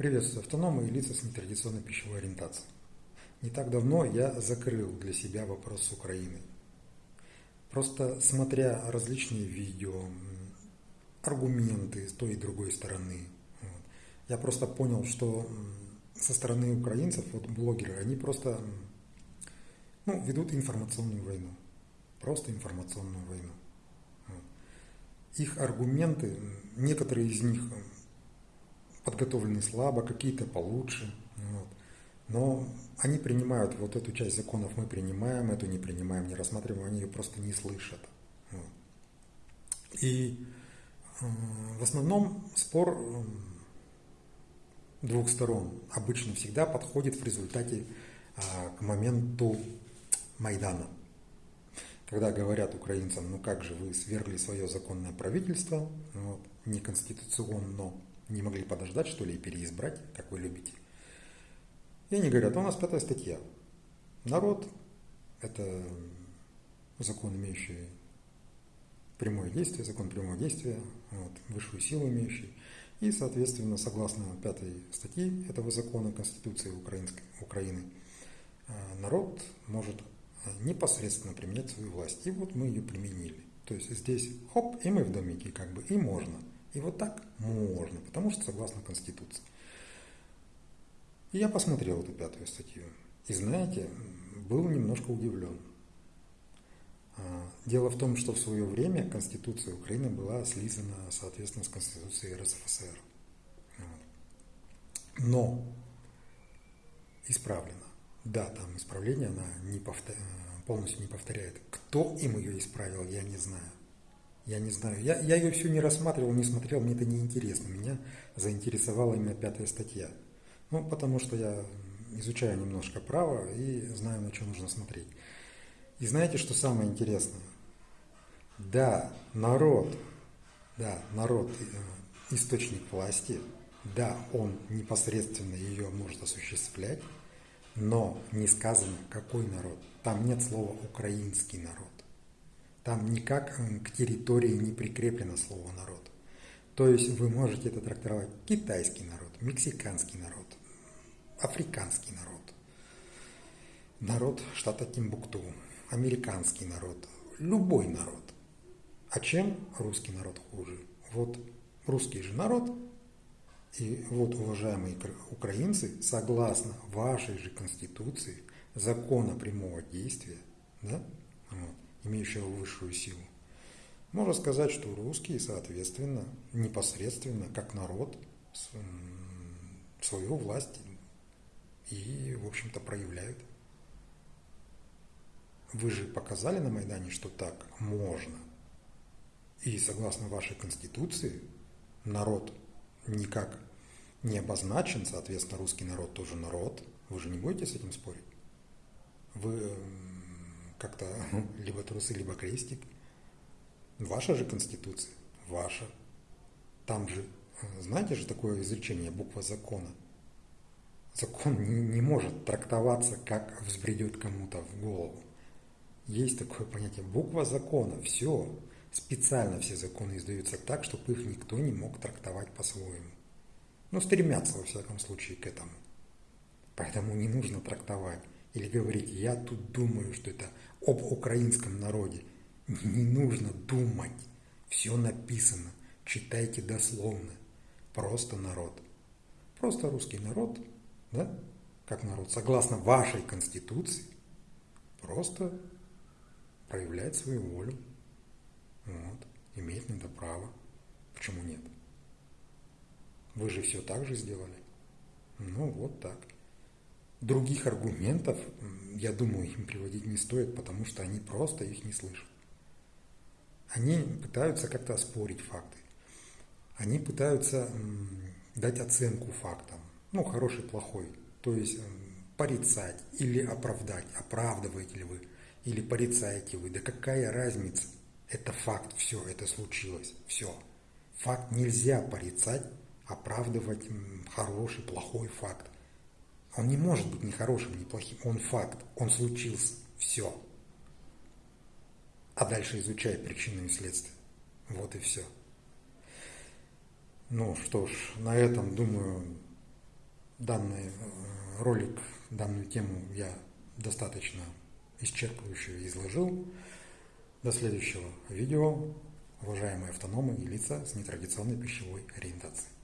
Приветствую автономы и лица с нетрадиционной пищевой ориентацией. Не так давно я закрыл для себя вопрос с Украиной. Просто смотря различные видео, аргументы с той и другой стороны, я просто понял, что со стороны украинцев, вот блогеры, они просто ну, ведут информационную войну. Просто информационную войну. Их аргументы, некоторые из них подготовлены слабо, какие-то получше. Вот. Но они принимают вот эту часть законов, мы принимаем, эту не принимаем, не рассматриваем, они ее просто не слышат. Вот. И э, в основном спор э, двух сторон обычно всегда подходит в результате э, к моменту Майдана. Когда говорят украинцам, ну как же вы свергли свое законное правительство, вот, неконституционно, не могли подождать, что ли, и переизбрать, как вы любите. И они говорят, «А у нас пятая статья. Народ – это закон, имеющий прямое действие, закон прямого действия, вот, высшую силу имеющий. И, соответственно, согласно пятой статье этого закона Конституции Украинской, Украины, э, народ может непосредственно применять свою власть. И вот мы ее применили. То есть здесь хоп, и мы в домике как бы, и можно – и вот так можно, потому что согласно Конституции. И я посмотрел эту пятую статью. И знаете, был немножко удивлен. А, дело в том, что в свое время Конституция Украины была слизана, соответственно, с Конституцией РСФСР. Но исправлена. Да, там исправление она не повтор... полностью не повторяет. Кто им ее исправил, я не знаю. Я не знаю. Я, я ее все не рассматривал, не смотрел, мне это не интересно. Меня заинтересовала именно пятая статья. Ну, потому что я изучаю немножко право и знаю, на что нужно смотреть. И знаете, что самое интересное? Да, народ, да, народ э, источник власти, да, он непосредственно ее может осуществлять, но не сказано, какой народ. Там нет слова «украинский народ». Там никак к территории не прикреплено слово народ. То есть вы можете это трактовать китайский народ, мексиканский народ, африканский народ, народ штата Тимбукту, американский народ, любой народ. А чем русский народ хуже? Вот русский же народ, и вот, уважаемые украинцы, согласно вашей же конституции, закона прямого действия, да, вот, имеющего высшую силу. Можно сказать, что русские, соответственно, непосредственно, как народ, свою власть и, в общем-то, проявляют. Вы же показали на Майдане, что так можно. И согласно вашей конституции, народ никак не обозначен, соответственно, русский народ тоже народ. Вы же не будете с этим спорить? Вы как-то либо трусы, либо крестик. Ваша же конституция, ваша. Там же, э, знаете же такое изречение, буква закона. Закон не, не может трактоваться, как взбредет кому-то в голову. Есть такое понятие, буква закона, все. Специально все законы издаются так, чтобы их никто не мог трактовать по-своему. Ну, стремятся, во всяком случае, к этому. Поэтому не нужно трактовать или говорить, я тут думаю, что это об украинском народе. Не нужно думать. Все написано. Читайте дословно. Просто народ. Просто русский народ, да, как народ, согласно вашей конституции, просто проявляет свою волю. Вот. Имеет на это право. Почему нет? Вы же все так же сделали. Ну, вот так. Других аргументов, я думаю, им приводить не стоит, потому что они просто их не слышат. Они пытаются как-то оспорить факты. Они пытаются дать оценку фактам. Ну, хороший, плохой. То есть порицать или оправдать. Оправдываете ли вы или порицаете вы. Да какая разница? Это факт, все, это случилось, все. Факт нельзя порицать, оправдывать хороший, плохой факт. Он не может быть ни хорошим, ни плохим. Он факт. Он случился. Все. А дальше изучай причины и следствия. Вот и все. Ну что ж, на этом, думаю, данный э, ролик, данную тему я достаточно исчерпывающе изложил. До следующего видео, уважаемые автономы и лица с нетрадиционной пищевой ориентацией.